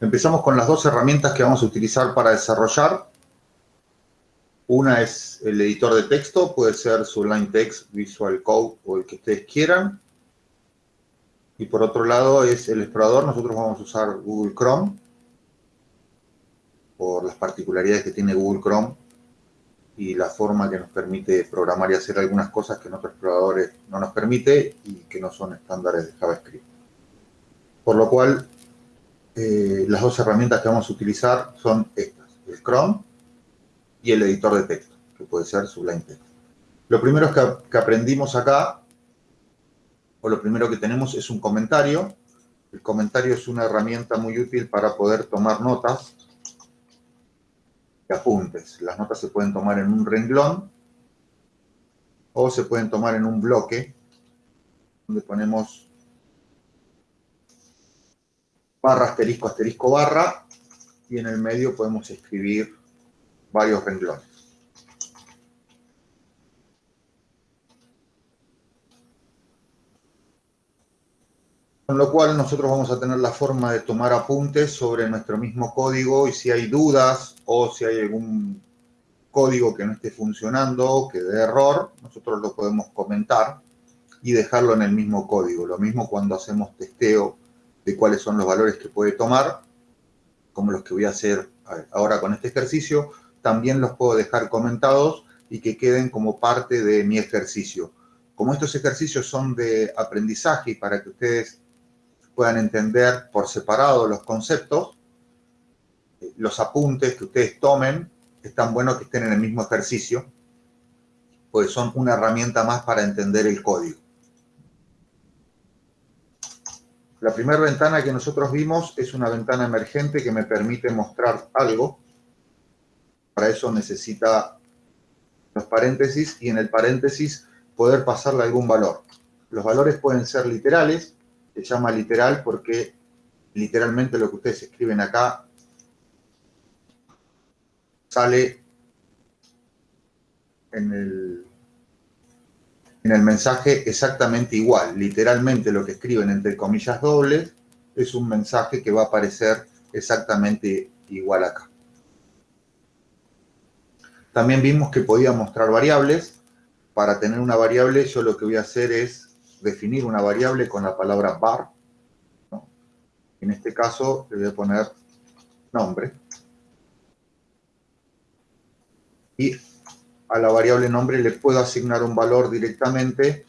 Empezamos con las dos herramientas que vamos a utilizar para desarrollar. Una es el editor de texto, puede ser Sublime Text, Visual Code o el que ustedes quieran. Y por otro lado es el explorador, nosotros vamos a usar Google Chrome por las particularidades que tiene Google Chrome y la forma que nos permite programar y hacer algunas cosas que en otros exploradores no nos permite y que no son estándares de JavaScript. Por lo cual, eh, las dos herramientas que vamos a utilizar son estas, el Chrome y el editor de texto, que puede ser Sublime Text. Lo primero que, que aprendimos acá, o lo primero que tenemos es un comentario. El comentario es una herramienta muy útil para poder tomar notas apuntes. Las notas se pueden tomar en un renglón o se pueden tomar en un bloque donde ponemos barra, asterisco, asterisco, barra y en el medio podemos escribir varios renglones. Con lo cual nosotros vamos a tener la forma de tomar apuntes sobre nuestro mismo código y si hay dudas o si hay algún código que no esté funcionando, que dé error, nosotros lo podemos comentar y dejarlo en el mismo código. Lo mismo cuando hacemos testeo de cuáles son los valores que puede tomar, como los que voy a hacer ahora con este ejercicio, también los puedo dejar comentados y que queden como parte de mi ejercicio. Como estos ejercicios son de aprendizaje y para que ustedes puedan entender por separado los conceptos, los apuntes que ustedes tomen, es tan bueno que estén en el mismo ejercicio, pues son una herramienta más para entender el código. La primera ventana que nosotros vimos es una ventana emergente que me permite mostrar algo. Para eso necesita los paréntesis y en el paréntesis poder pasarle algún valor. Los valores pueden ser literales, se llama literal porque literalmente lo que ustedes escriben acá sale en el, en el mensaje exactamente igual. Literalmente lo que escriben entre comillas dobles es un mensaje que va a aparecer exactamente igual acá. También vimos que podía mostrar variables. Para tener una variable yo lo que voy a hacer es definir una variable con la palabra var. En este caso le voy a poner nombre. Y a la variable nombre le puedo asignar un valor directamente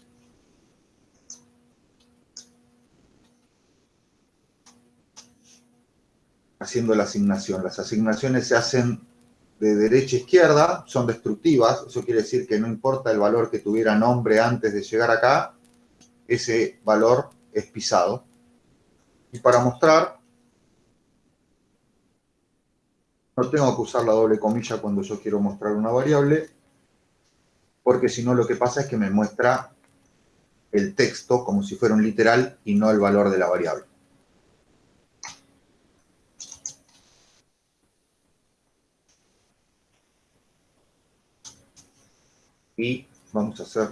haciendo la asignación. Las asignaciones se hacen de derecha a izquierda, son destructivas, eso quiere decir que no importa el valor que tuviera nombre antes de llegar acá, ese valor es pisado. Y para mostrar, no tengo que usar la doble comilla cuando yo quiero mostrar una variable, porque si no lo que pasa es que me muestra el texto como si fuera un literal y no el valor de la variable. Y vamos a hacer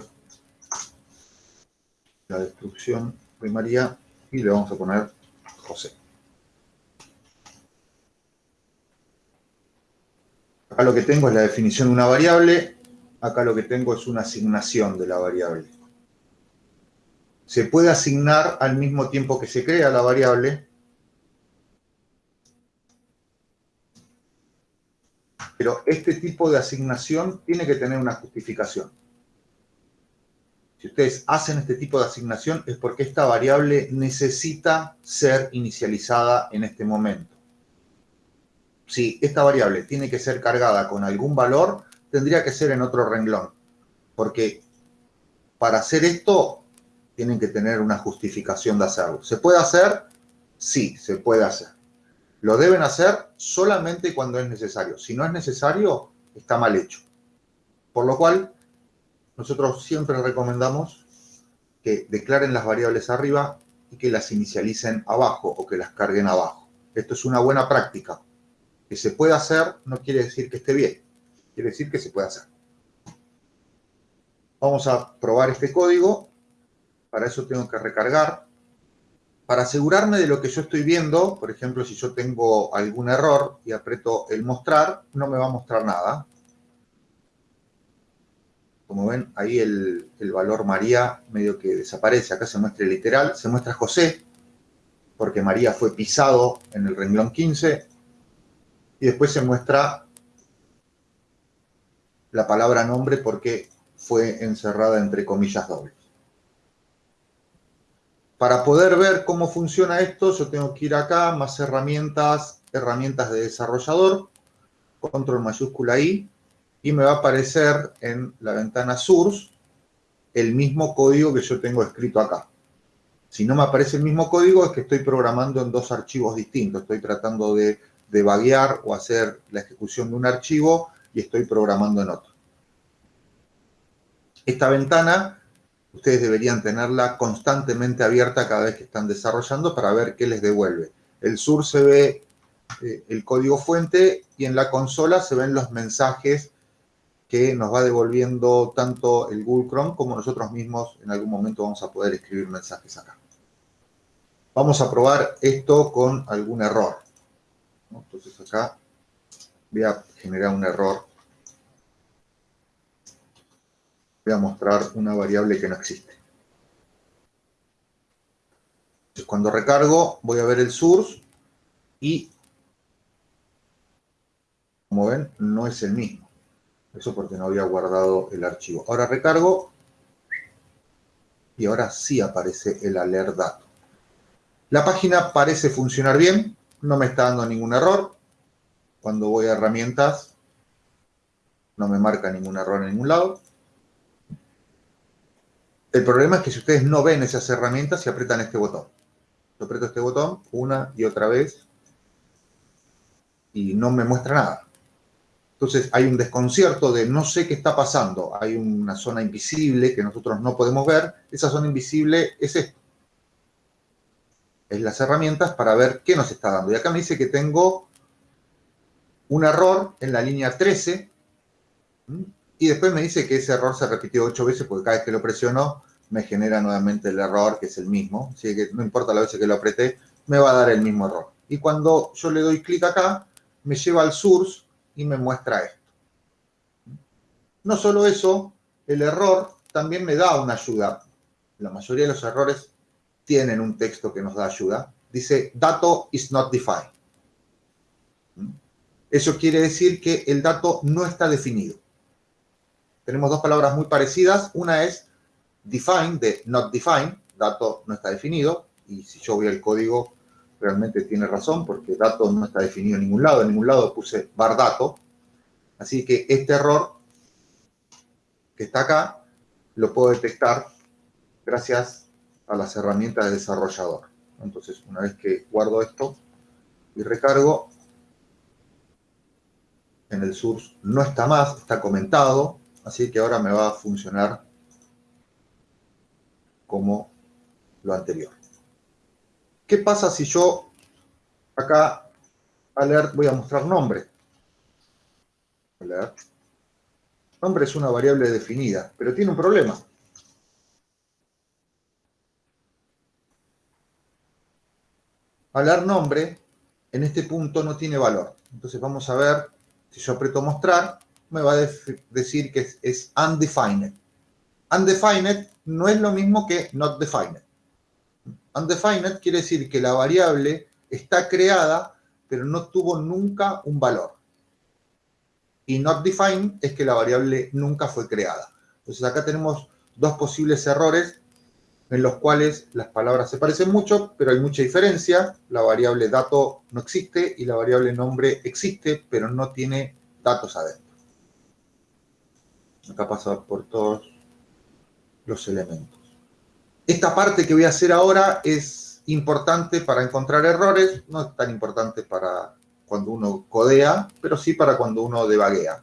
la destrucción primaria y le vamos a poner José. Acá lo que tengo es la definición de una variable, acá lo que tengo es una asignación de la variable. Se puede asignar al mismo tiempo que se crea la variable, pero este tipo de asignación tiene que tener una justificación. Si ustedes hacen este tipo de asignación es porque esta variable necesita ser inicializada en este momento. Si esta variable tiene que ser cargada con algún valor, tendría que ser en otro renglón. Porque para hacer esto, tienen que tener una justificación de hacerlo. ¿Se puede hacer? Sí, se puede hacer. Lo deben hacer solamente cuando es necesario. Si no es necesario, está mal hecho. Por lo cual, nosotros siempre recomendamos que declaren las variables arriba y que las inicialicen abajo o que las carguen abajo. Esto es una buena práctica. Que se puede hacer no quiere decir que esté bien, quiere decir que se puede hacer. Vamos a probar este código. Para eso tengo que recargar para asegurarme de lo que yo estoy viendo, por ejemplo, si yo tengo algún error y aprieto el mostrar, no me va a mostrar nada. Como ven, ahí el, valor María medio que desaparece. Acá se muestra el literal, se muestra José, porque María fue pisado en el renglón 15. Y después se muestra la palabra nombre porque fue encerrada entre comillas dobles. Para poder ver cómo funciona esto, yo tengo que ir acá, más herramientas, herramientas de desarrollador, control mayúscula I, y me va a aparecer en la ventana source el mismo código que yo tengo escrito acá. Si no me aparece el mismo código es que estoy programando en dos archivos distintos. Estoy tratando de debaguear o hacer la ejecución de un archivo y estoy programando en otro. Esta ventana ustedes deberían tenerla constantemente abierta cada vez que están desarrollando para ver qué les devuelve. El sur se ve eh, el código fuente y en la consola se ven los mensajes que nos va devolviendo tanto el Google Chrome como nosotros mismos en algún momento vamos a poder escribir mensajes acá. Vamos a probar esto con algún error. Entonces acá voy a generar un error voy a mostrar una variable que no existe. Entonces, cuando recargo, voy a ver el source y, como ven, no es el mismo. Eso porque no había guardado el archivo. Ahora recargo y ahora sí aparece el alert dato. La página parece funcionar bien, no me está dando ningún error. Cuando voy a herramientas, no me marca ningún error en ningún lado. El problema es que si ustedes no ven esas herramientas, se aprietan este botón. Yo aprieto este botón una y otra vez y no me muestra nada. Entonces hay un desconcierto de no sé qué está pasando. Hay una zona invisible que nosotros no podemos ver. Esa zona invisible es esto. Es las herramientas para ver qué nos está dando. Y acá me dice que tengo un error en la línea 13 y después me dice que ese error se repitió ocho veces porque cada vez que lo presiono me genera nuevamente el error, que es el mismo. Así que no importa la vez que lo apreté, me va a dar el mismo error. Y cuando yo le doy clic acá, me lleva al source y me muestra esto. No solo eso, el error también me da una ayuda. La mayoría de los errores tienen un texto que nos da ayuda. Dice, dato is not defined. Eso quiere decir que el dato no está definido tenemos dos palabras muy parecidas. Una es define, de not define, dato no está definido. Y si yo voy al código, realmente tiene razón, porque dato no está definido en ningún lado. En ningún lado puse bar dato. Así que este error que está acá, lo puedo detectar gracias a las herramientas de desarrollador. Entonces, una vez que guardo esto y recargo, en el source no está más, está comentado, Así que ahora me va a funcionar como lo anterior. ¿Qué pasa si yo acá alert voy a mostrar nombre? Alert. Nombre es una variable definida, pero tiene un problema. Alert nombre en este punto no tiene valor. Entonces vamos a ver, si yo aprieto mostrar, me va a decir que es, undefined. Undefined no es lo mismo que not defined. Undefined quiere decir que la variable está creada, pero no tuvo nunca un valor. Y not defined es que la variable nunca fue creada. Entonces acá tenemos dos posibles errores en los cuales las palabras se parecen mucho, pero hay mucha diferencia. La variable dato no existe y la variable nombre existe, pero no tiene datos adentro. Acá pasa por todos los elementos. Esta parte que voy a hacer ahora es importante para encontrar errores, no es tan importante para cuando uno codea, pero sí para cuando uno debaguea,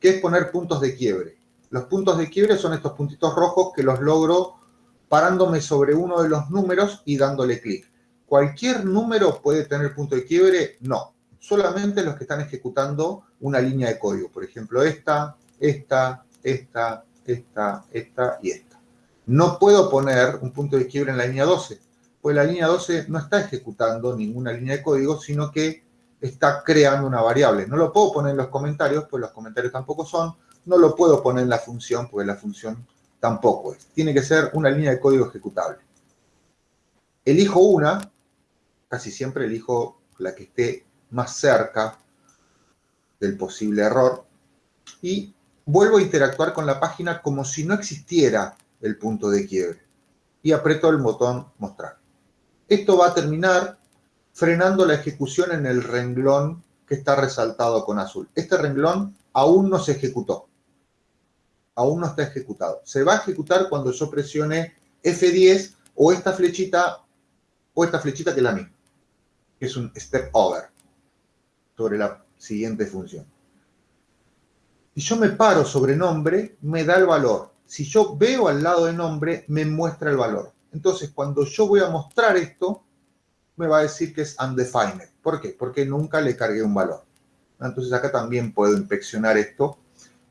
que es poner puntos de quiebre. Los puntos de quiebre son estos puntitos rojos que los logro parándome sobre uno de los números y dándole clic. ¿Cualquier número puede tener punto de quiebre? No. Solamente los que están ejecutando una línea de código. Por ejemplo, esta, esta, esta, esta, esta y esta. No puedo poner un punto de quiebre en la línea 12, Pues la línea 12 no está ejecutando ninguna línea de código, sino que está creando una variable. No lo puedo poner en los comentarios, pues los comentarios tampoco son. No lo puedo poner en la función, porque la función tampoco es. Tiene que ser una línea de código ejecutable. Elijo una, casi siempre elijo la que esté más cerca del posible error y vuelvo a interactuar con la página como si no existiera el punto de quiebre y aprieto el botón mostrar. Esto va a terminar frenando la ejecución en el renglón que está resaltado con azul. Este renglón aún no se ejecutó. Aún no está ejecutado. Se va a ejecutar cuando yo presione F10 o esta flechita o esta flechita que es la misma, que es un step over sobre la siguiente función. Si yo me paro sobre nombre, me da el valor. Si yo veo al lado de nombre, me muestra el valor. Entonces, cuando yo voy a mostrar esto, me va a decir que es undefined. ¿Por qué? Porque nunca le cargué un valor. Entonces, acá también puedo inspeccionar esto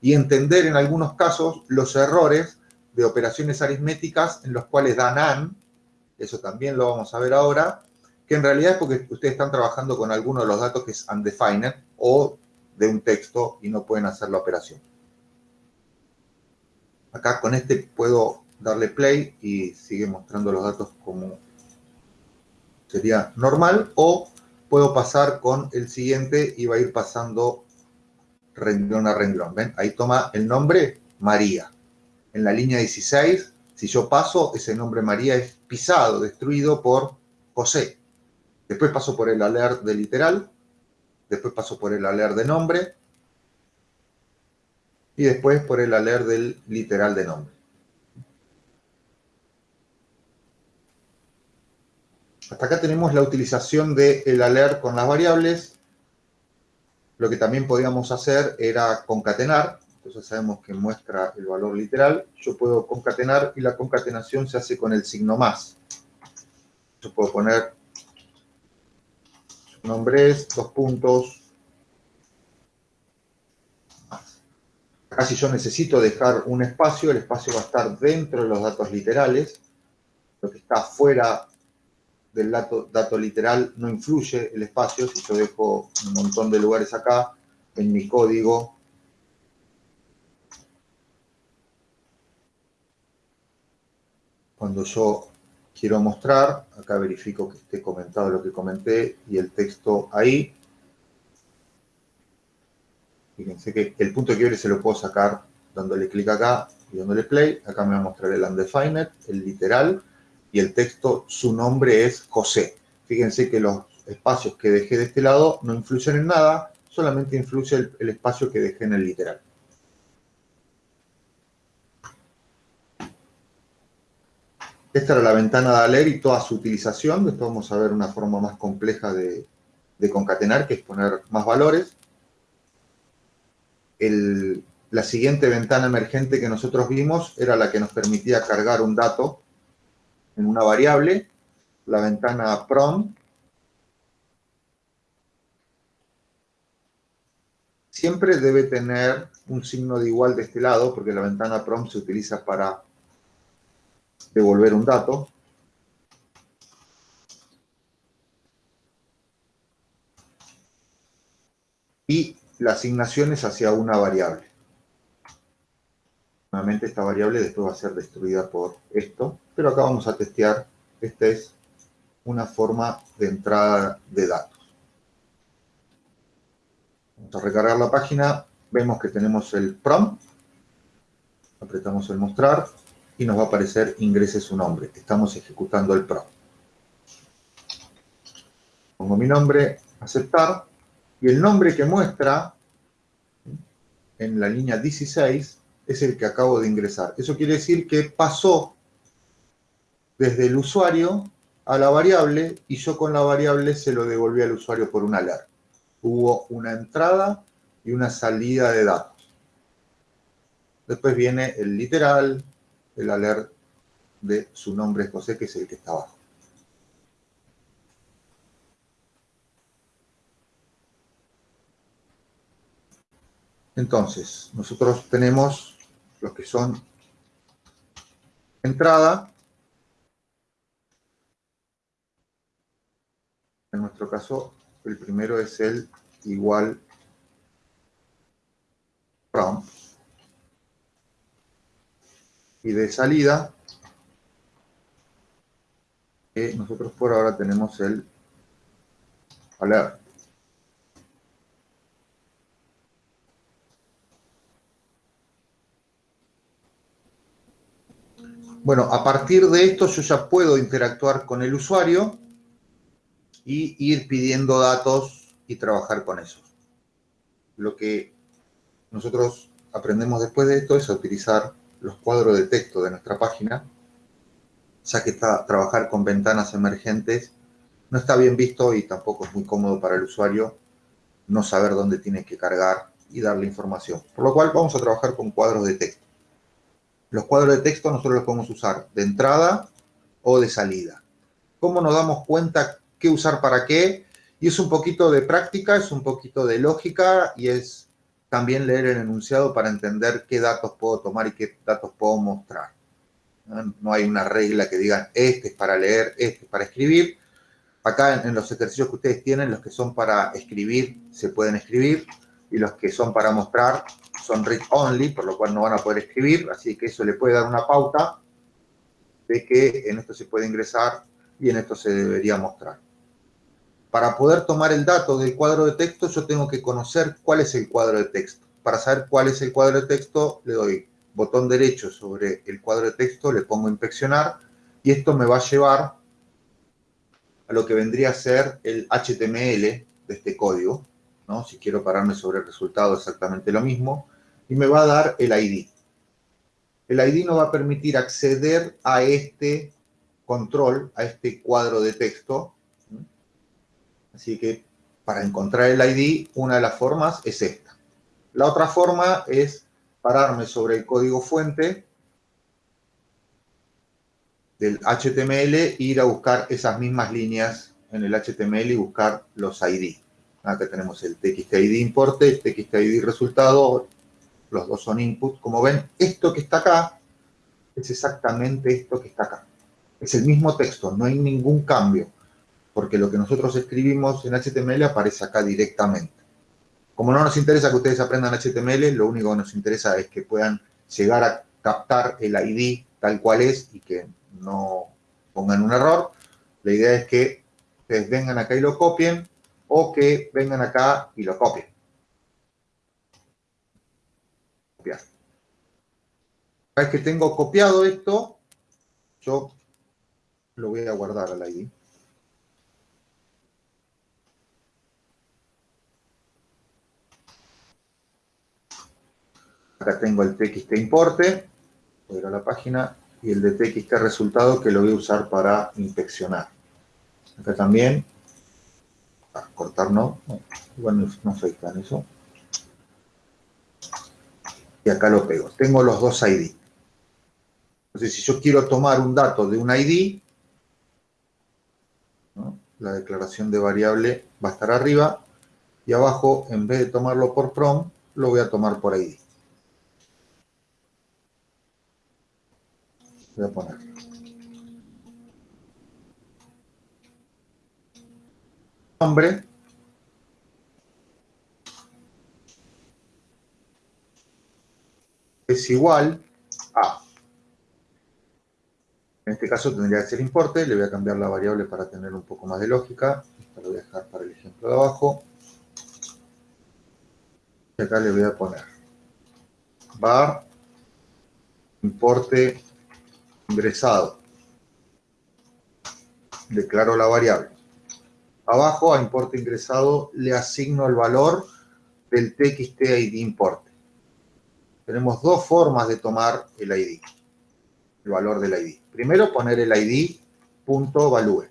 y entender en algunos casos los errores de operaciones aritméticas en los cuales dan AND, eso también lo vamos a ver ahora, que en realidad es porque ustedes están trabajando con alguno de los datos que es undefined o de un texto y no pueden hacer la operación. Acá con este puedo darle play y sigue mostrando los datos como sería normal o puedo pasar con el siguiente y va a ir pasando renglón a renglón. ¿Ven? Ahí toma el nombre María. En la línea 16, si yo paso, ese nombre María es pisado, destruido por José. Después paso por el alert de literal después paso por el alert de nombre y después por el alert del literal de nombre. Hasta acá tenemos la utilización del alert con las variables. Lo que también podíamos hacer era concatenar. Entonces sabemos que muestra el valor literal. Yo puedo concatenar y la concatenación se hace con el signo más. Yo puedo poner nombres, dos puntos. Acá si yo necesito dejar un espacio, el espacio va a estar dentro de los datos literales. Lo que está fuera del dato, literal no influye el espacio. Si yo dejo un montón de lugares acá, en mi código, cuando yo quiero mostrar, acá verifico que esté comentado lo que comenté y el texto ahí. Fíjense que el punto de quiebre se lo puedo sacar dándole clic acá y dándole play. Acá me va a mostrar el undefined, el literal, y el texto, su nombre es José. Fíjense que los espacios que dejé de este lado no influyen en nada, solamente influye el, espacio que dejé en el literal. Esta era la ventana de alert y toda su utilización. Después vamos a ver una forma más compleja de, concatenar, que es poner más valores. la siguiente ventana emergente que nosotros vimos era la que nos permitía cargar un dato en una variable. La ventana prom. Siempre debe tener un signo de igual de este lado, porque la ventana prom se utiliza para devolver un dato. Y la asignación es hacia una variable. Nuevamente esta variable después va a ser destruida por esto, pero acá vamos a testear, esta es una forma de entrada de datos. Vamos a recargar la página, vemos que tenemos el prompt, apretamos el mostrar, y nos va a aparecer ingrese su nombre. Estamos ejecutando el PRO. Pongo mi nombre, aceptar, y el nombre que muestra en la línea 16 es el que acabo de ingresar. Eso quiere decir que pasó desde el usuario a la variable y yo con la variable se lo devolví al usuario por una alert. Hubo una entrada y una salida de datos. Después viene el literal, el alert de su nombre José, que es el que está abajo. Entonces, nosotros tenemos los que son entrada, En nuestro caso, el primero es el igual from. Y de salida, nosotros por ahora tenemos el alert. Bueno, a partir de esto yo ya puedo interactuar con el usuario y ir pidiendo datos y trabajar con esos. Lo que nosotros aprendemos después de esto es a utilizar los cuadros de texto de nuestra página, ya que está, trabajar con ventanas emergentes no está bien visto y tampoco es muy cómodo para el usuario no saber dónde tiene que cargar y darle información. Por lo cual vamos a trabajar con cuadros de texto. Los cuadros de texto nosotros los podemos usar de entrada o de salida. ¿Cómo nos damos cuenta qué usar para qué? Y es un poquito de práctica, es un poquito de lógica y es también leer el enunciado para entender qué datos puedo tomar y qué datos puedo mostrar. No hay una regla que diga este es para leer, este es para escribir. Acá en, los ejercicios que ustedes tienen, los que son para escribir, se pueden escribir. Y los que son para mostrar, son read only, por lo cual no van a poder escribir. Así que eso le puede dar una pauta de que en esto se puede ingresar y en esto se debería mostrar. Para poder tomar el dato del cuadro de texto, yo tengo que conocer cuál es el cuadro de texto. Para saber cuál es el cuadro de texto, le doy botón derecho sobre el cuadro de texto, le pongo inspeccionar y esto me va a llevar a lo que vendría a ser el HTML de este código, ¿no? Si quiero pararme sobre el resultado, exactamente lo mismo, y me va a dar el ID. El ID nos va a permitir acceder a este control, a este cuadro de texto. Así que para encontrar el ID, una de las formas es esta. La otra forma es pararme sobre el código fuente del HTML e ir a buscar esas mismas líneas en el HTML y buscar los ID. Acá tenemos el TXTID importe, el TXTID resultado, los dos son input. Como ven, esto que está acá es exactamente esto que está acá. Es el mismo texto, no hay ningún cambio, porque lo que nosotros escribimos en HTML aparece acá directamente. Como no nos interesa que ustedes aprendan HTML, lo único que nos interesa es que puedan llegar a captar el ID tal cual es y que no pongan un error. La idea es que ustedes vengan acá y lo copien o que vengan acá y lo copien. Copiar. Una vez que tengo copiado esto, yo lo voy a guardar al ID. Acá tengo el txt importe, voy a ir a la página, y el de txt resultado que lo voy a usar para inspeccionar. Acá también, cortar no, igual no, soy tan eso. Y acá lo pego. Tengo los dos ID. Entonces, si yo quiero tomar un dato de un ID, la declaración de variable va a estar arriba, y abajo, en vez de tomarlo por from, lo voy a tomar por ID. Voy a poner. Nombre. Es igual a. En este caso tendría que ser importe. Le voy a cambiar la variable para tener un poco más de lógica. Esto lo voy a dejar para el ejemplo de abajo. Y acá le voy a poner var importe ingresado. Declaro la variable. Abajo a importe ingresado le asigno el valor del txt importe. Tenemos dos formas de tomar el ID, el valor del ID. Primero poner el ID punto value.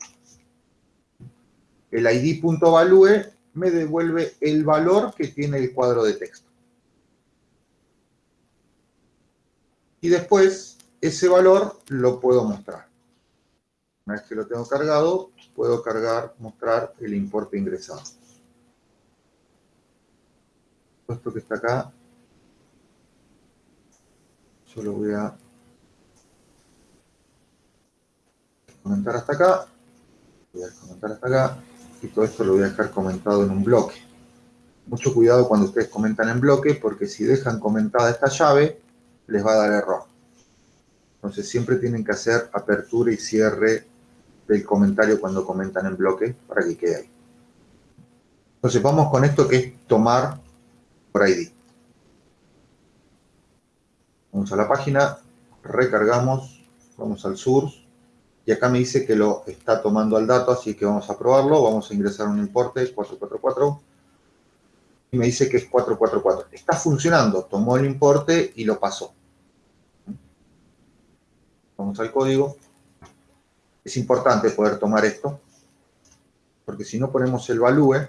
El ID punto value me devuelve el valor que tiene el cuadro de texto. Y después ese valor lo puedo mostrar. Una vez que lo tengo cargado, puedo cargar, mostrar el importe ingresado. Esto que está acá, yo lo voy a comentar hasta acá, voy a comentar hasta acá, y todo esto lo voy a dejar comentado en un bloque. Mucho cuidado cuando ustedes comentan en bloque, porque si dejan comentada esta llave, les va a dar error. Entonces siempre tienen que hacer apertura y cierre del comentario cuando comentan en bloque para que quede ahí. Entonces vamos con esto que es tomar por ID. Vamos a la página, recargamos, vamos al source y acá me dice que lo está tomando al dato, así que vamos a probarlo. Vamos a ingresar un importe 444 y me dice que es 444. Está funcionando, tomó el importe y lo pasó. Vamos al código. Es importante poder tomar esto, porque si no ponemos el value,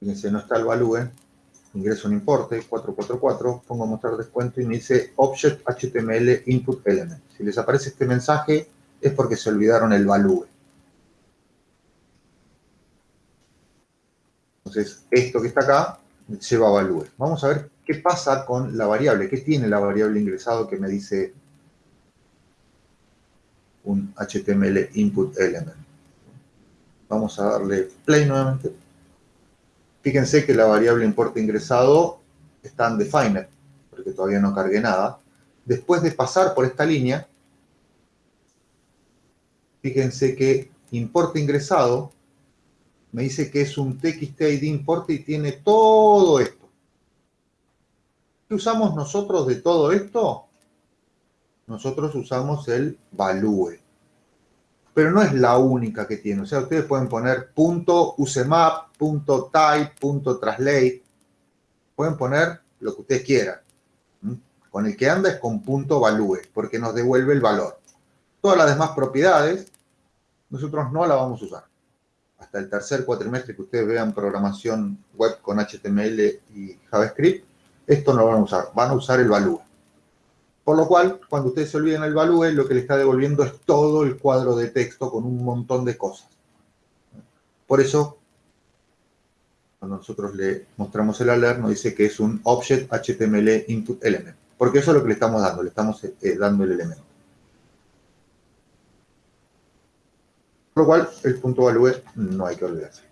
fíjense, no está el value, ingreso un importe, 444, pongo mostrar descuento y me dice Object HTML Input Element. Si les aparece este mensaje es porque se olvidaron el value. Entonces, esto que está acá lleva value. Vamos a ver qué pasa con la variable, qué tiene la variable ingresado que me dice un HTML Input Element. Vamos a darle play nuevamente. Fíjense que la variable importe ingresado está en defined, porque todavía no cargué nada. Después de pasar por esta línea, fíjense que importe ingresado me dice que es un txt id importe y tiene todo esto. ¿Qué usamos nosotros de todo esto? Nosotros usamos el value pero no es la única que tiene. O sea, ustedes pueden poner punto usemap, punto type, punto translate. Pueden poner lo que ustedes quieran. Con el que anda es con punto value, porque nos devuelve el valor. Todas las demás propiedades, nosotros no la vamos a usar. Hasta el tercer cuatrimestre que ustedes vean programación web con HTML y JavaScript, esto no lo van a usar. Van a usar el value. Por lo cual, cuando ustedes se olviden el value, lo que le está devolviendo es todo el cuadro de texto con un montón de cosas. Por eso, cuando nosotros le mostramos el alert, nos dice que es un Object HTML Input Element. Porque eso es lo que le estamos dando, le estamos eh, dando el elemento. Por lo cual, el punto value no hay que olvidarse.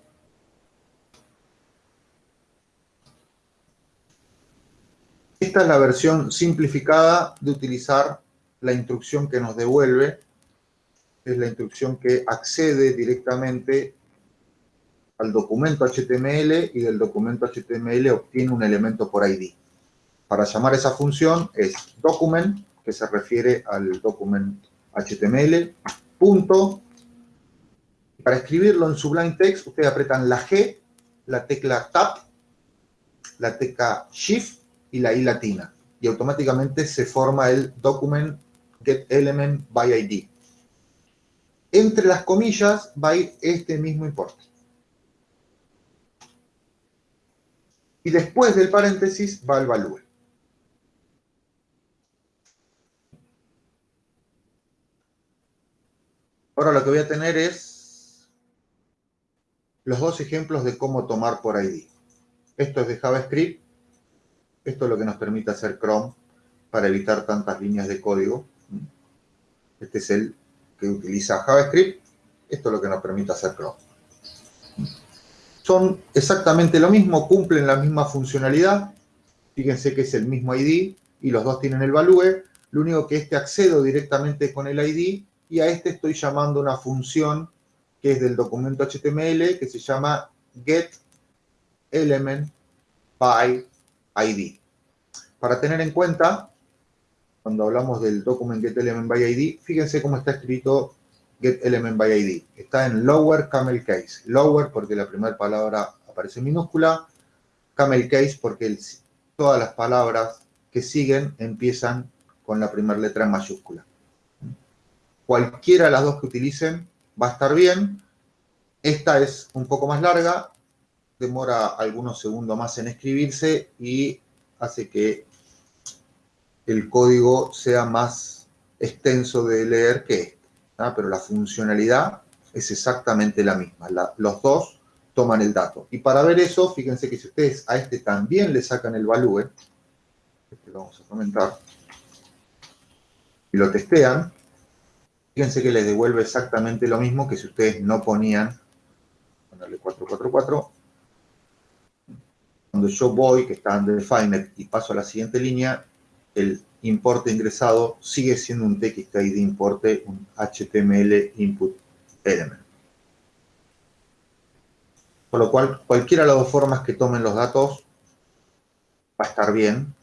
Esta es la versión simplificada de utilizar la instrucción que nos devuelve. Es la instrucción que accede directamente al documento HTML y del documento HTML obtiene un elemento por ID. Para llamar esa función es document, que se refiere al documento HTML, punto. Para escribirlo en Sublime Text, ustedes apretan la G, la tecla Tab, la tecla Shift y la I latina. Y automáticamente se forma el document get element by ID. Entre las comillas va a ir este mismo importe. Y después del paréntesis va el value. Ahora lo que voy a tener es los dos ejemplos de cómo tomar por ID. Esto es de JavaScript esto es lo que nos permite hacer Chrome para evitar tantas líneas de código. Este es el que utiliza JavaScript. Esto es lo que nos permite hacer Chrome. Son exactamente lo mismo, cumplen la misma funcionalidad. Fíjense que es el mismo ID y los dos tienen el value. Lo único que este accedo directamente con el ID y a este estoy llamando una función que es del documento HTML que se llama getElementById. Para tener en cuenta, cuando hablamos del document getElementById, fíjense cómo está escrito getElementById. Está en lower camel case. Lower porque la primera palabra aparece en minúscula, camel case porque todas las palabras que siguen empiezan con la primera letra en mayúscula. Cualquiera de las dos que utilicen va a estar bien. Esta es un poco más larga, demora algunos segundos más en escribirse y hace que el código sea más extenso de leer que este, pero la funcionalidad es exactamente la misma. los dos toman el dato. Y para ver eso, fíjense que si ustedes a este también le sacan el value, este lo vamos a comentar, y lo testean, Fíjense que les devuelve exactamente lo mismo que si ustedes no ponían, ponerle 444, cuando yo voy, que está en Defined, y paso a la siguiente línea, el importe ingresado sigue siendo un TXTID importe, un HTML input element. Por lo cual, cualquiera de las dos formas que tomen los datos va a estar bien.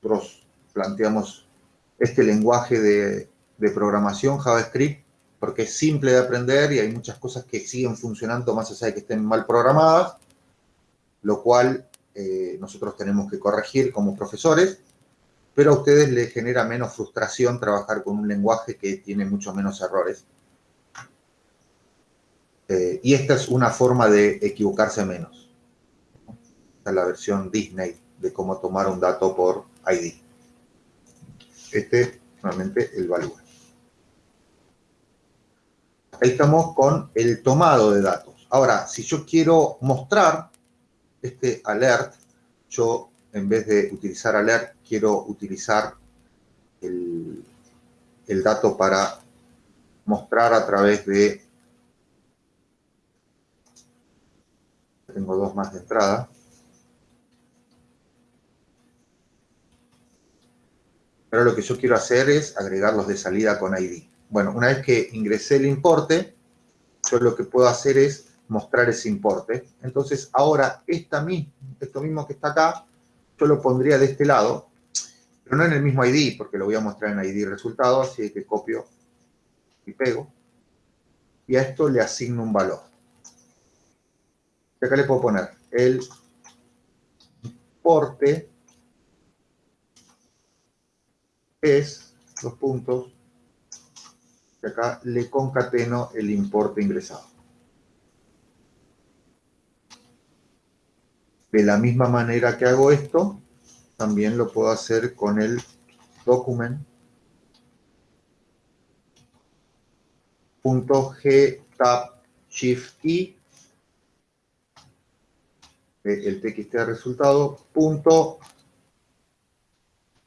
Nosotros planteamos este lenguaje de, programación JavaScript porque es simple de aprender y hay muchas cosas que siguen funcionando más allá de que estén mal programadas, lo cual eh, nosotros tenemos que corregir como profesores, pero a ustedes les genera menos frustración trabajar con un lenguaje que tiene mucho menos errores. Eh, y esta es una forma de equivocarse menos. Esta es la versión Disney de cómo tomar un dato por ID. Este, normalmente, el value. Ahí estamos con el tomado de datos. Ahora, si yo quiero mostrar este alert, yo en vez de utilizar alert, quiero utilizar el, el dato para mostrar a través de tengo dos más de entrada. Pero lo que yo quiero hacer es agregarlos de salida con ID. Bueno, una vez que ingresé el importe, yo lo que puedo hacer es mostrar ese importe. Entonces, ahora esta esto mismo que está acá, yo lo pondría de este lado, pero no en el mismo ID, porque lo voy a mostrar en ID resultado, así que copio y pego. Y a esto le asigno un valor. Y acá le puedo poner el importe es, los puntos, y acá le concateno el importe ingresado. De la misma manera que hago esto, también lo puedo hacer con el document. G tab shift i. El txt resultado. Punto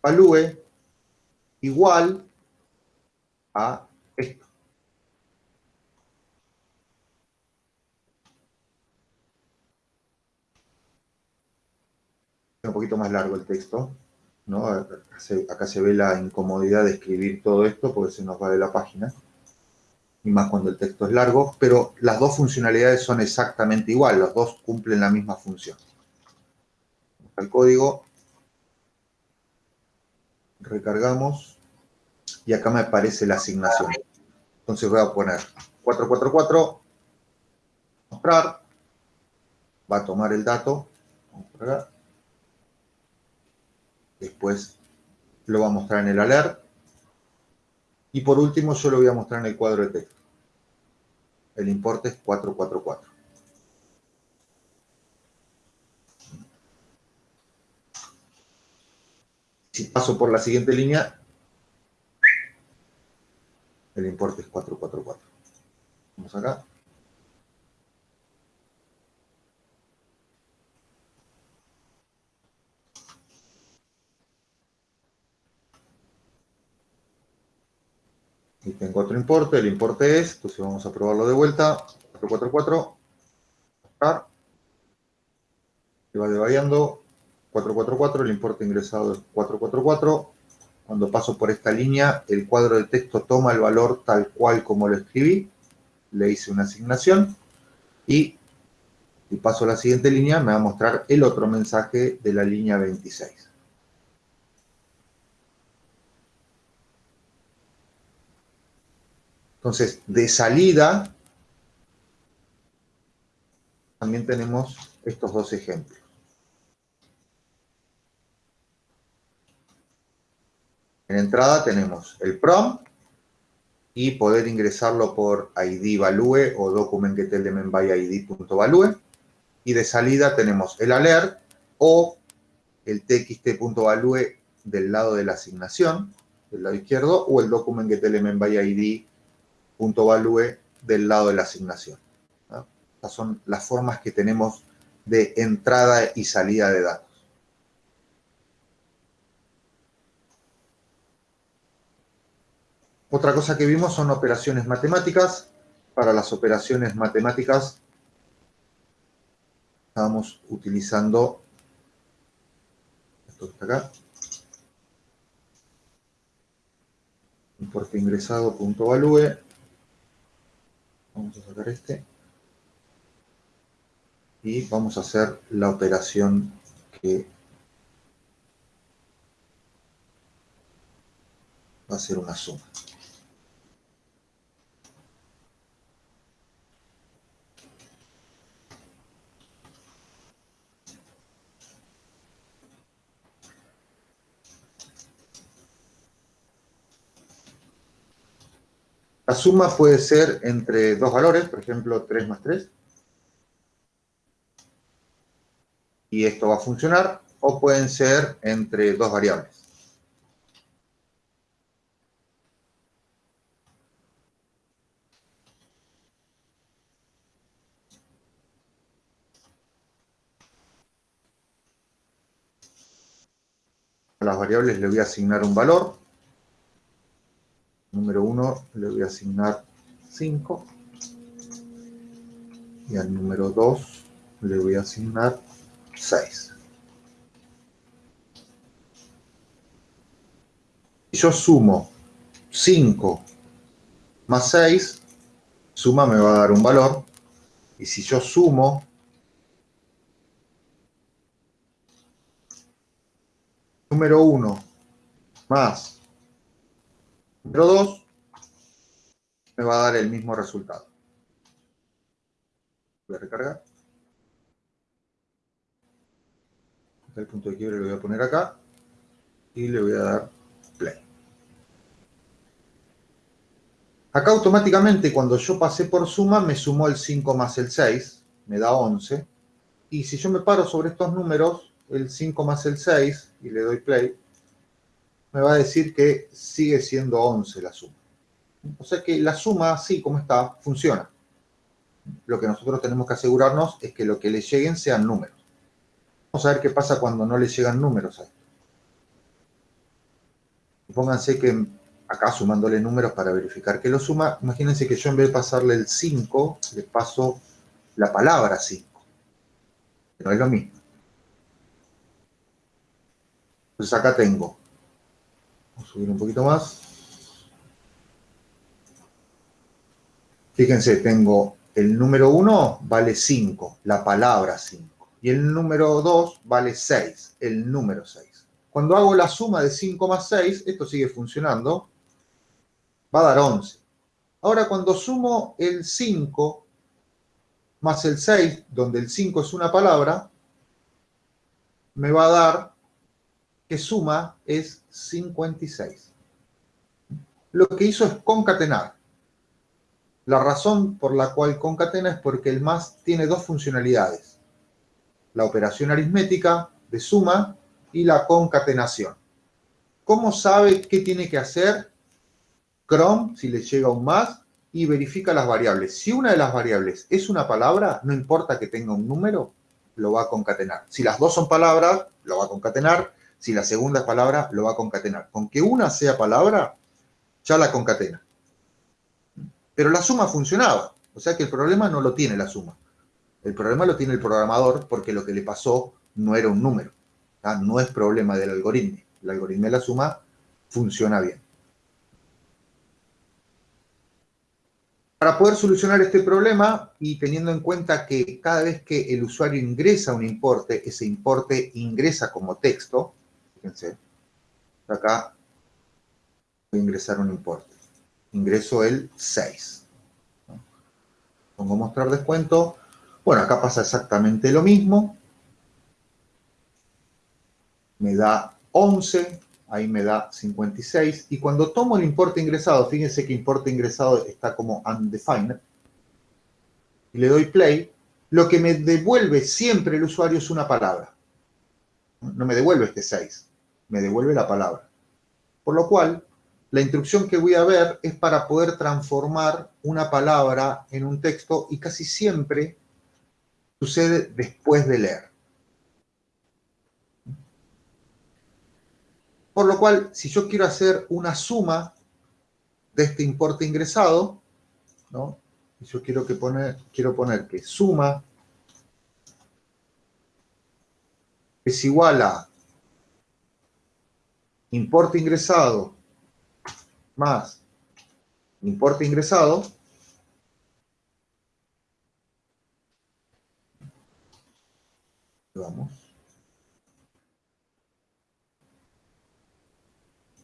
value igual a esto. Un poquito más largo el texto, ¿no? Acá se, ve la incomodidad de escribir todo esto porque se nos va de la página y más cuando el texto es largo, pero las dos funcionalidades son exactamente igual, los dos cumplen la misma función. El código, recargamos y acá me aparece la asignación. Entonces voy a poner 444, mostrar, va a tomar el dato, después lo va a mostrar en el alert, y por último yo lo voy a mostrar en el cuadro de texto. El importe es 444. Si paso por la siguiente línea, el importe es 444. Vamos acá. Y tengo otro importe, el importe es, entonces vamos a probarlo de vuelta, 444, buscar, se va devariando, 444, el importe ingresado es 444, cuando paso por esta línea, el cuadro de texto toma el valor tal cual como lo escribí, le hice una asignación, y si paso a la siguiente línea, me va a mostrar el otro mensaje de la línea 26. Entonces, de salida, también tenemos estos dos ejemplos. En entrada tenemos el prompt y poder ingresarlo por ID value o document get element by id.value. Y de salida tenemos el alert o el txt.value del lado de la asignación, del lado izquierdo, o el document get element by id punto value del lado de la asignación. Estas son las formas que tenemos de entrada y salida de datos. Otra cosa que vimos son operaciones matemáticas. Para las operaciones matemáticas estamos utilizando esto que está acá. Importe ingresado punto value. Vamos a sacar este. Y vamos a hacer la operación que va a ser una suma. La suma puede ser entre dos valores, por ejemplo, 3 más 3. Y esto va a funcionar. O pueden ser entre dos variables. A las variables le voy a asignar un valor número 1 le voy a asignar 5 y al número 2 le voy a asignar 6. Si yo sumo 5 más 6, suma me va a dar un valor. Y si yo sumo número 1 más Número 2 me va a dar el mismo resultado. Voy a recargar. El punto de quiebre lo voy a poner acá y le voy a dar play. Acá automáticamente cuando yo pasé por suma me sumó el 5 más el 6, me da 11. Y si yo me paro sobre estos números, el 5 más el 6, y le doy play, me va a decir que sigue siendo 11 la suma. O sea que la suma, así como está, funciona. Lo que nosotros tenemos que asegurarnos es que lo que le lleguen sean números. Vamos a ver qué pasa cuando no le llegan números a esto. Pónganse que acá sumándole números para verificar que lo suma, imagínense que yo en vez de pasarle el 5, le paso la palabra 5. Pero es lo mismo. Entonces acá tengo subir un poquito más. Fíjense, tengo el número 1 vale 5, la palabra 5. Y el número 2 vale 6, el número 6. Cuando hago la suma de 5 más 6, esto sigue funcionando, va a dar 11. Ahora cuando sumo el 5 más el 6, donde el 5 es una palabra, me va a dar que suma es 56. Lo que hizo es concatenar. La razón por la cual concatena es porque el más tiene dos funcionalidades. La operación aritmética de suma y la concatenación. ¿Cómo sabe qué tiene que hacer? Chrome, si le llega un más, y verifica las variables. Si una de las variables es una palabra, no importa que tenga un número, lo va a concatenar. Si las dos son palabras, lo va a concatenar. Si la segunda es palabra, lo va a concatenar. Con que una sea palabra, ya la concatena. Pero la suma funcionaba. O sea que el problema no lo tiene la suma. El problema lo tiene el programador porque lo que le pasó no era un número. No es problema del algoritmo. El algoritmo de la suma funciona bien. Para poder solucionar este problema y teniendo en cuenta que cada vez que el usuario ingresa un importe, ese importe ingresa como texto, Fíjense, acá voy a ingresar un importe. Ingreso el 6. Pongo mostrar descuento. Bueno, acá pasa exactamente lo mismo. Me da 11, ahí me da 56. Y cuando tomo el importe ingresado, fíjense que importe ingresado está como undefined, y le doy play, lo que me devuelve siempre el usuario es una palabra. No me devuelve este 6 me devuelve la palabra. Por lo cual, la instrucción que voy a ver es para poder transformar una palabra en un texto y casi siempre sucede después de leer. Por lo cual, si yo quiero hacer una suma de este importe ingresado, ¿no? yo quiero, que quiero poner que suma es igual a importe ingresado más importe ingresado vamos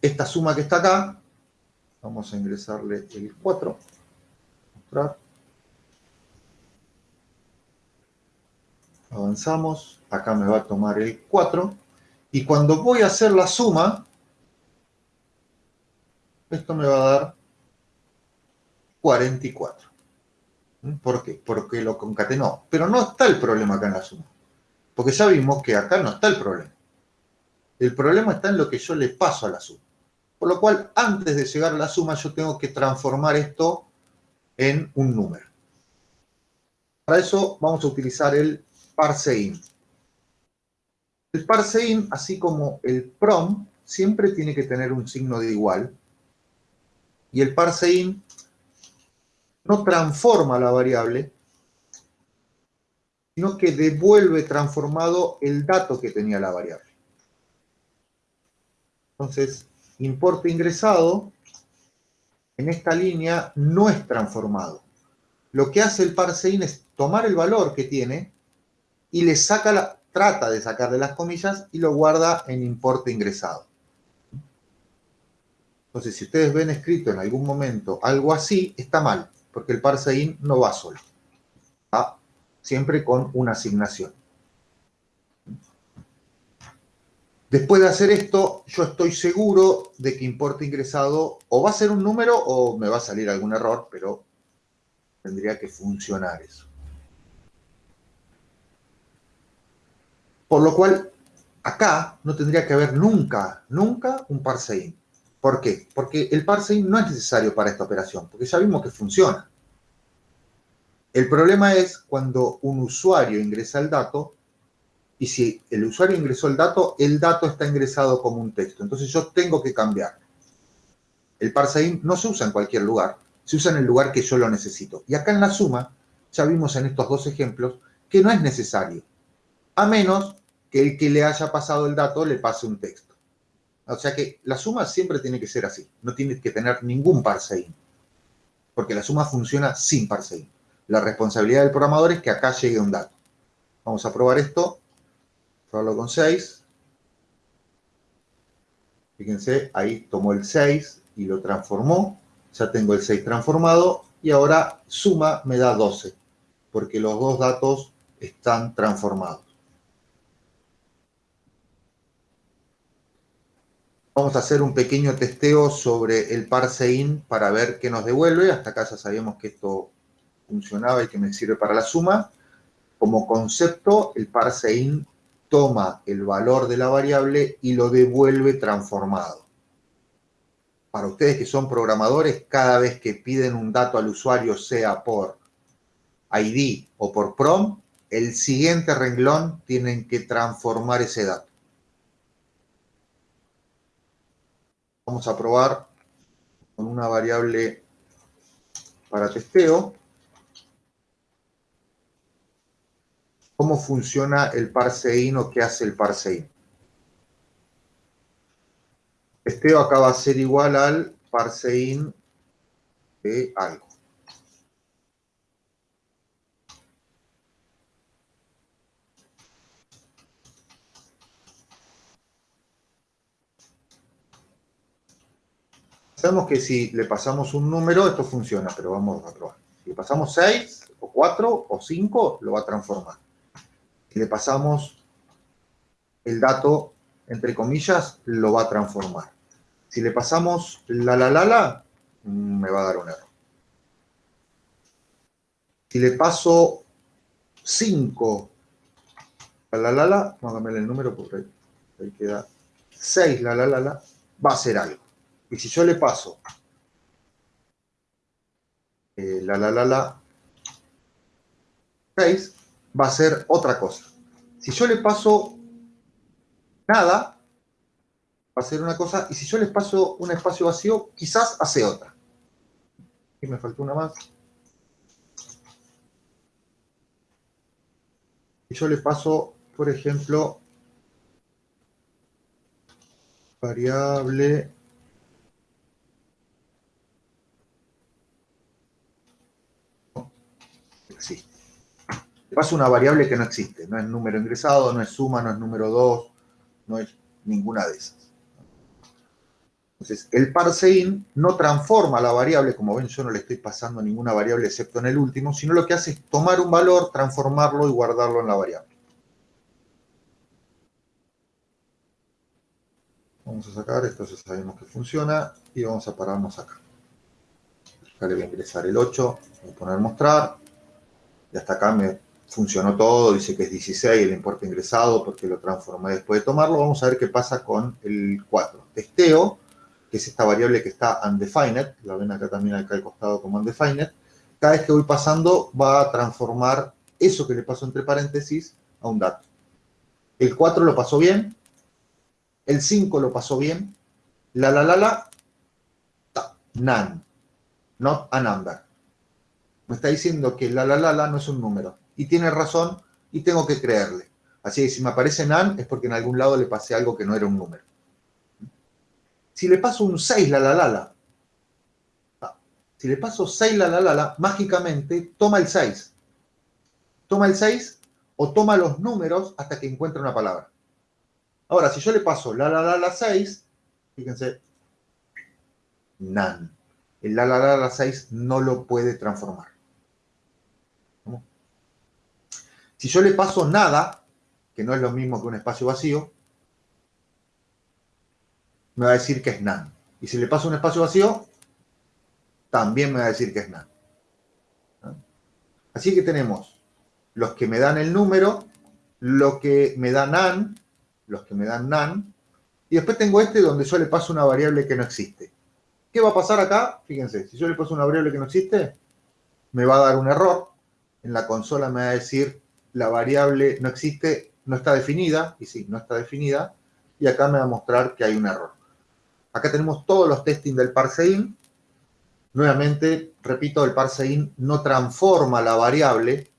esta suma que está acá vamos a ingresarle el 4 mostrar. Avanzamos, acá me va a tomar el 4, y cuando voy a hacer la suma, esto me va a dar 44. ¿Mm? ¿Por qué? Porque lo concatenó. Pero no está el problema acá en la suma. Porque ya vimos que acá no está el problema. El problema está en lo que yo le paso a la suma. Por lo cual, antes de llegar a la suma, yo tengo que transformar esto en un número. Para eso vamos a utilizar el parseIn. El parseIn, así como el prom, siempre tiene que tener un signo de igual. Y el parseIn no transforma la variable, sino que devuelve transformado el dato que tenía la variable. Entonces, importe ingresado en esta línea no es transformado. Lo que hace el parseIn es tomar el valor que tiene y le saca la, trata de sacarle las comillas y lo guarda en importe ingresado. Entonces, si ustedes ven escrito en algún momento algo así, está mal, porque el parseIn no va solo. Va siempre con una asignación. Después de hacer esto, yo estoy seguro de que importe ingresado o va a ser un número o me va a salir algún error, pero tendría que funcionar eso. Por lo cual, acá no tendría que haber nunca, nunca un parseIn. ¿Por qué? Porque el parseIn no es necesario para esta operación, porque ya vimos que funciona. El problema es cuando un usuario ingresa el dato y si el usuario ingresó el dato, el dato está ingresado como un texto. Entonces yo tengo que cambiar. El parseIn no se usa en cualquier lugar, se usa en el lugar que yo lo necesito. Y acá en la suma, ya vimos en estos dos ejemplos, que no es necesario a menos que el que le haya pasado el dato le pase un texto. O sea que la suma siempre tiene que ser así, no tiene que tener ningún parseIn, porque la suma funciona sin parseIn. La responsabilidad del programador es que acá llegue un dato. Vamos a probar esto, probarlo con 6. Fíjense, ahí tomó el 6 y lo transformó. Ya tengo el 6 transformado y ahora suma me da 12, porque los dos datos están transformados. Vamos a hacer un pequeño testeo sobre el parseIn para ver qué nos devuelve. Hasta acá ya sabíamos que esto funcionaba y que me sirve para la suma. Como concepto, el parseIn toma el valor de la variable y lo devuelve transformado. Para ustedes que son programadores, cada vez que piden un dato al usuario, sea por ID o por PROM, el siguiente renglón tienen que transformar ese dato. Vamos a probar con una variable para testeo cómo funciona el parseIn o qué hace el parseIn. Testeo acá va a ser igual al parseIn de algo. Sabemos que si le pasamos un número, esto funciona, pero vamos a probar. Si le pasamos 6, o 4, o 5, lo va a transformar. Si le pasamos el dato, entre comillas, lo va a transformar. Si le pasamos la la la la, mm, me va a dar un error. Si le paso 5 la la la la, vamos a cambiar el número porque ahí queda 6 la la la la, va a ser algo. Y si yo le paso eh, la la la la 6, va a ser otra cosa. Si yo le paso nada, va a ser una cosa. Y si yo le paso un espacio vacío, quizás hace otra. aquí me faltó una más. Y yo le paso, por ejemplo, variable existe. Le paso una variable que no existe, no es número ingresado, no es suma, no es número 2, no es ninguna de esas. Entonces, el parseIn no transforma la variable, como ven yo no le estoy pasando ninguna variable excepto en el último, sino lo que hace es tomar un valor, transformarlo y guardarlo en la variable. Vamos a sacar, esto ya sabemos que funciona, y vamos a pararnos acá. Acá le voy a ingresar el 8, voy a poner mostrar, y hasta acá me funcionó todo, dice que es 16 el importe ingresado porque lo transformé después de tomarlo. Vamos a ver qué pasa con el 4. Testeo, que es esta variable que está undefined, la ven acá también acá al costado como undefined. Cada vez que voy pasando va a transformar eso que le pasó entre paréntesis a un dato. El 4 lo pasó bien, el 5 lo pasó bien, la la la la, none, not a number. Me está diciendo que la la la la no es un número y tiene razón y tengo que creerle. Así que si me aparece NaN es porque en algún lado le pasé algo que no era un número. Si le paso un 6 la la la la, si le paso 6 la la la la, mágicamente toma el 6. Toma el 6 o toma los números hasta que encuentre una palabra. Ahora, si yo le paso la la la la 6, fíjense, NaN. El la la la la 6 no lo puede transformar. Si yo le paso nada, que no es lo mismo que un espacio vacío, me va a decir que es NaN. Y si le paso un espacio vacío, también me va a decir que es NaN. Así que tenemos los que me dan el número, lo que me da NaN, los que me dan NaN, y después tengo este donde yo le paso una variable que no existe. ¿Qué va a pasar acá? Fíjense, si yo le paso una variable que no existe, me va a dar un error. En la consola me va a decir la variable no existe, no está definida, y sí, no está definida, y acá me va a mostrar que hay un error. Acá tenemos todos los testing del parseIn. Nuevamente, repito, el parseIn no transforma la variable,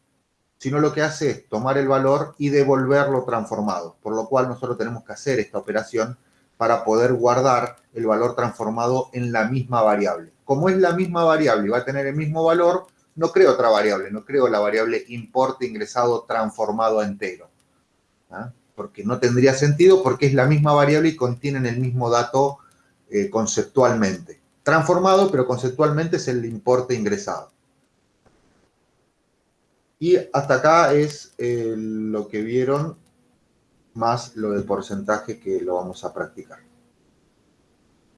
sino lo que hace es tomar el valor y devolverlo transformado, por lo cual nosotros tenemos que hacer esta operación para poder guardar el valor transformado en la misma variable. Como es la misma variable y va a tener el mismo valor, no creo otra variable, no creo la variable importe ingresado transformado a entero. ¿ah? Porque no tendría sentido porque es la misma variable y contienen el mismo dato eh, conceptualmente. Transformado, pero conceptualmente es el importe ingresado. Y hasta acá es eh, lo que vieron más lo del porcentaje que lo vamos a practicar.